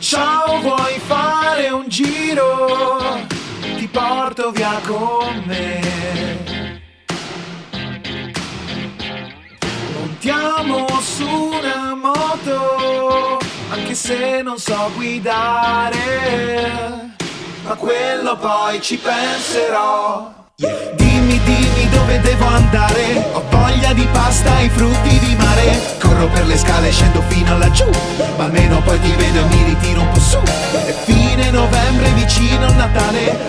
Ciao, vuoi fare un giro? Ti porto via con me. Montiamo su una moto, anche se non so guidare. Ma quello poi ci penserò. Dimmi, dimmi dove devo andare Ho voglia di pasta e frutti Corro per le scale, scendo fino laggiù Ma almeno poi ti vedo e mi ritiro un po' su. È fine novembre, vicino a Natale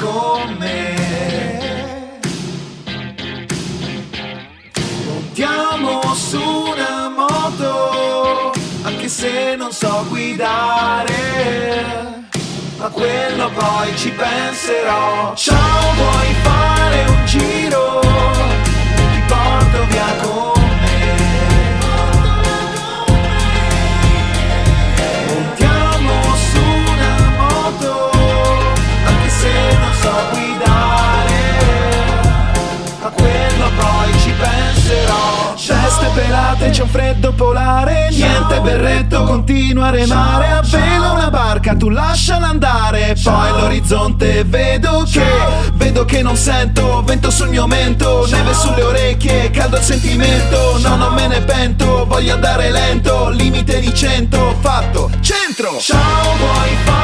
con me. Montiamo su una moto Anche se non so guidare Ma quello poi ci penserò. Ciao, vuoi Ceste pelate, c'è un freddo polare Niente berretto, continua a remare. A vela una barca, tu lasciala andare. Poi l'orizzonte vedo che Vedo che non sento Vento sul mio mento Neve sulle orecchie Caldo il sentimento. No, non me ne pento Voglio andare lento Limite di cento Fatto Centro. Ciao, vuoi fare